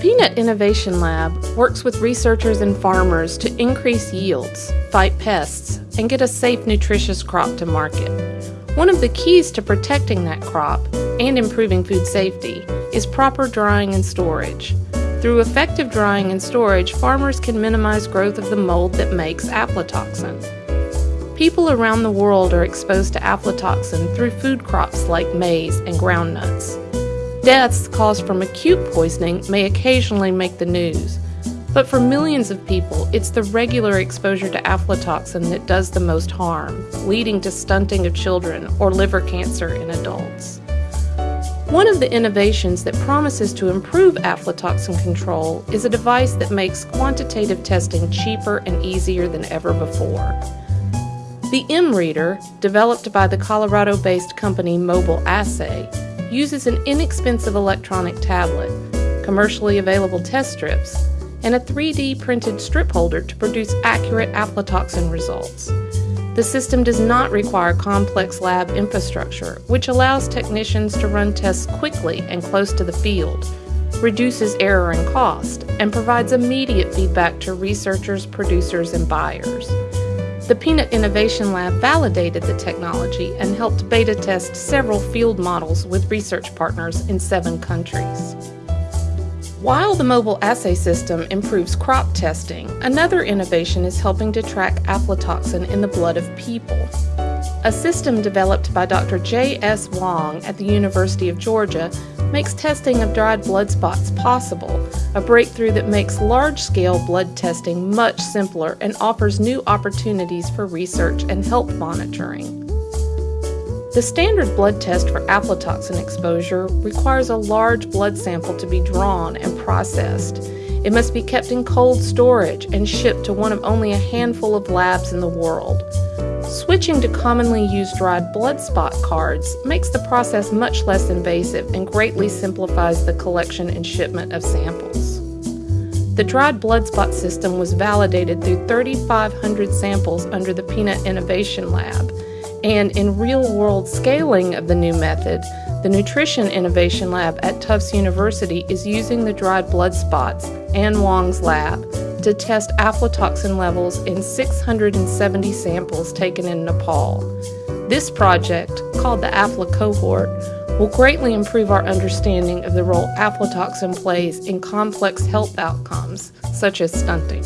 Peanut Innovation Lab works with researchers and farmers to increase yields, fight pests, and get a safe, nutritious crop to market. One of the keys to protecting that crop and improving food safety is proper drying and storage. Through effective drying and storage, farmers can minimize growth of the mold that makes aflatoxin. People around the world are exposed to aflatoxin through food crops like maize and groundnuts. Deaths caused from acute poisoning may occasionally make the news, but for millions of people, it's the regular exposure to aflatoxin that does the most harm, leading to stunting of children or liver cancer in adults. One of the innovations that promises to improve aflatoxin control is a device that makes quantitative testing cheaper and easier than ever before. The M-Reader, developed by the Colorado-based company Mobile Assay, uses an inexpensive electronic tablet, commercially available test strips, and a 3D printed strip holder to produce accurate aflatoxin results. The system does not require complex lab infrastructure, which allows technicians to run tests quickly and close to the field, reduces error and cost, and provides immediate feedback to researchers, producers, and buyers. The Peanut Innovation Lab validated the technology and helped beta test several field models with research partners in seven countries. While the mobile assay system improves crop testing, another innovation is helping to track aflatoxin in the blood of people. A system developed by Dr. J.S. Wang at the University of Georgia makes testing of dried blood spots possible, a breakthrough that makes large-scale blood testing much simpler and offers new opportunities for research and health monitoring. The standard blood test for aflatoxin exposure requires a large blood sample to be drawn and processed. It must be kept in cold storage and shipped to one of only a handful of labs in the world. Switching to commonly used dried blood spot cards makes the process much less invasive and greatly simplifies the collection and shipment of samples. The dried blood spot system was validated through 3,500 samples under the Peanut Innovation Lab and in real world scaling of the new method, the Nutrition Innovation Lab at Tufts University is using the dried blood spots and Wang's lab to test aflatoxin levels in 670 samples taken in Nepal. This project, called the AFLA cohort, will greatly improve our understanding of the role aflatoxin plays in complex health outcomes, such as stunting.